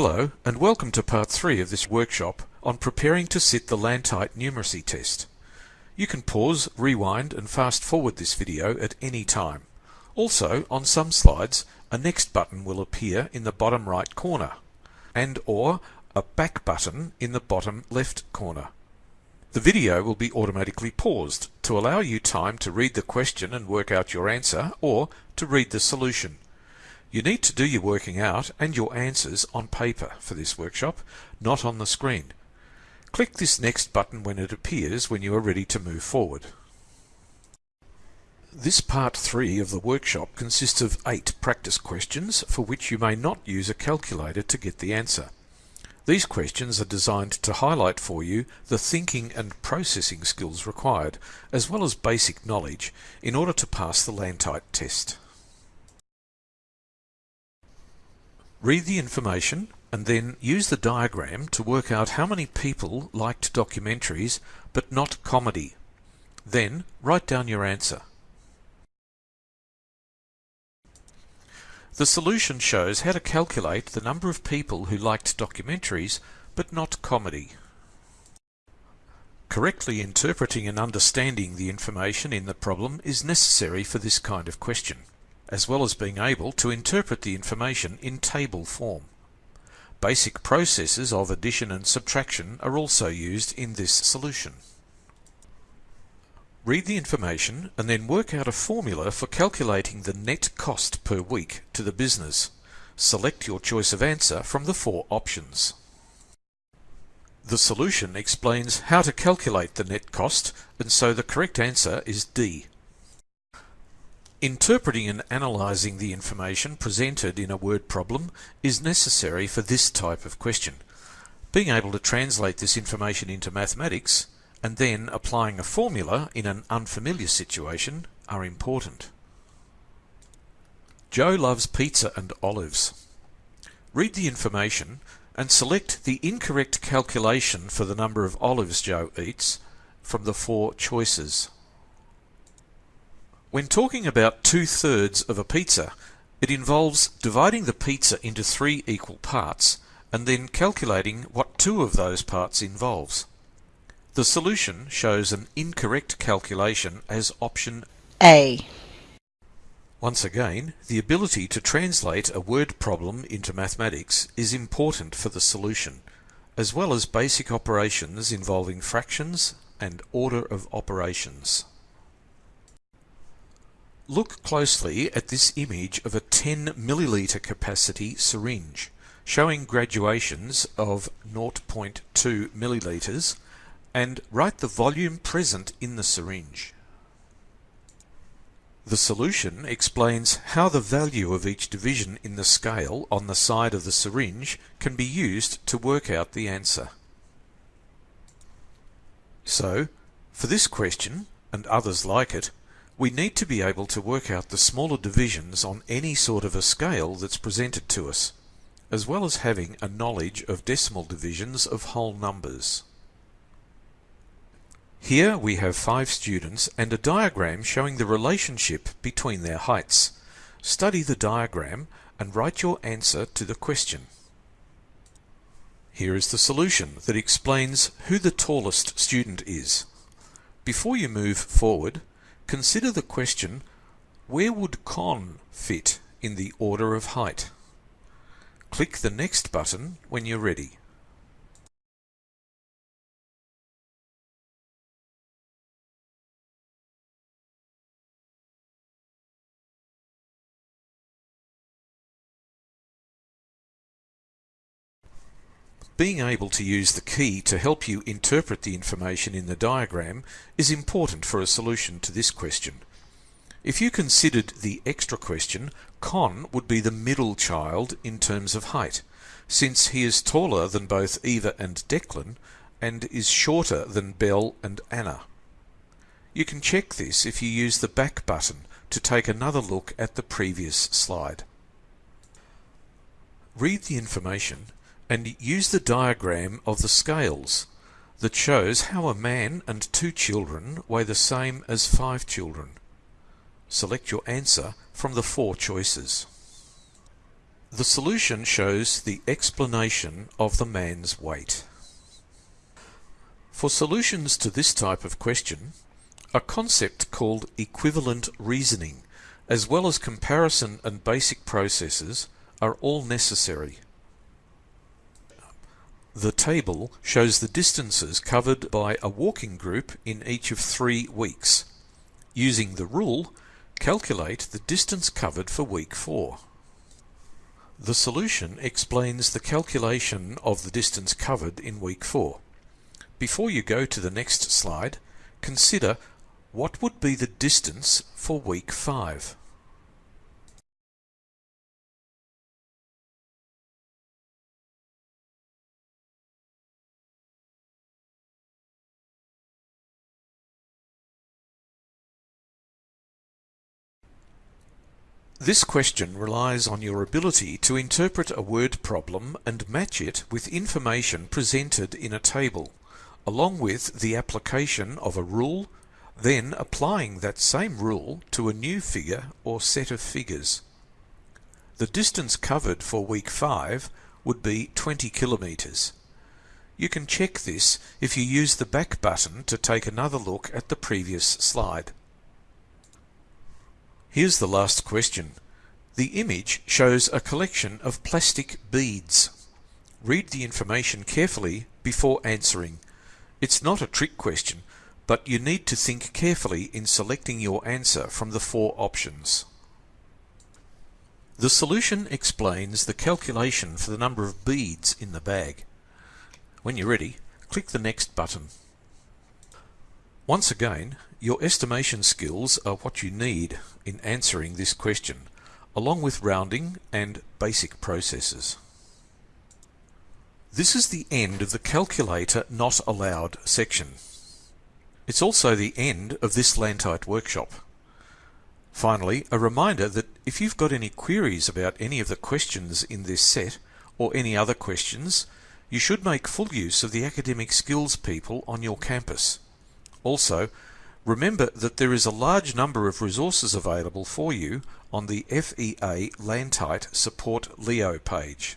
Hello and welcome to part 3 of this workshop on preparing to sit the Lantite numeracy test. You can pause, rewind and fast forward this video at any time. Also, on some slides, a next button will appear in the bottom right corner and or a back button in the bottom left corner. The video will be automatically paused to allow you time to read the question and work out your answer or to read the solution. You need to do your working out and your answers on paper for this workshop, not on the screen. Click this next button when it appears when you are ready to move forward. This part 3 of the workshop consists of 8 practice questions for which you may not use a calculator to get the answer. These questions are designed to highlight for you the thinking and processing skills required, as well as basic knowledge, in order to pass the Lantite test. Read the information and then use the diagram to work out how many people liked documentaries but not comedy. Then write down your answer. The solution shows how to calculate the number of people who liked documentaries but not comedy. Correctly interpreting and understanding the information in the problem is necessary for this kind of question as well as being able to interpret the information in table form. Basic processes of addition and subtraction are also used in this solution. Read the information and then work out a formula for calculating the net cost per week to the business. Select your choice of answer from the four options. The solution explains how to calculate the net cost and so the correct answer is D. Interpreting and analysing the information presented in a word problem is necessary for this type of question. Being able to translate this information into mathematics and then applying a formula in an unfamiliar situation are important. Joe loves pizza and olives. Read the information and select the incorrect calculation for the number of olives Joe eats from the four choices. When talking about two-thirds of a pizza, it involves dividing the pizza into three equal parts and then calculating what two of those parts involves. The solution shows an incorrect calculation as option A. Once again, the ability to translate a word problem into mathematics is important for the solution, as well as basic operations involving fractions and order of operations. Look closely at this image of a 10 milliliter capacity syringe showing graduations of 0.2 milliliters and write the volume present in the syringe. The solution explains how the value of each division in the scale on the side of the syringe can be used to work out the answer. So, for this question, and others like it, we need to be able to work out the smaller divisions on any sort of a scale that's presented to us, as well as having a knowledge of decimal divisions of whole numbers. Here we have five students and a diagram showing the relationship between their heights. Study the diagram and write your answer to the question. Here is the solution that explains who the tallest student is. Before you move forward, Consider the question, where would Con fit in the order of height? Click the Next button when you're ready. Being able to use the key to help you interpret the information in the diagram is important for a solution to this question. If you considered the extra question, Con would be the middle child in terms of height, since he is taller than both Eva and Declan and is shorter than Belle and Anna. You can check this if you use the back button to take another look at the previous slide. Read the information and use the diagram of the scales that shows how a man and two children weigh the same as five children. Select your answer from the four choices. The solution shows the explanation of the man's weight. For solutions to this type of question, a concept called equivalent reasoning, as well as comparison and basic processes, are all necessary. The table shows the distances covered by a walking group in each of three weeks. Using the rule, calculate the distance covered for week 4. The solution explains the calculation of the distance covered in week 4. Before you go to the next slide, consider what would be the distance for week 5. This question relies on your ability to interpret a word problem and match it with information presented in a table, along with the application of a rule, then applying that same rule to a new figure or set of figures. The distance covered for week 5 would be 20 kilometres. You can check this if you use the back button to take another look at the previous slide. Here's the last question. The image shows a collection of plastic beads. Read the information carefully before answering. It's not a trick question, but you need to think carefully in selecting your answer from the four options. The solution explains the calculation for the number of beads in the bag. When you're ready, click the Next button. Once again, your estimation skills are what you need in answering this question, along with rounding and basic processes. This is the end of the Calculator Not Allowed section. It's also the end of this Lantite workshop. Finally, a reminder that if you've got any queries about any of the questions in this set, or any other questions, you should make full use of the academic skills people on your campus. Also, remember that there is a large number of resources available for you on the FEA Lantite Support Leo page.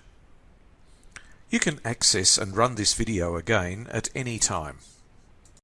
You can access and run this video again at any time.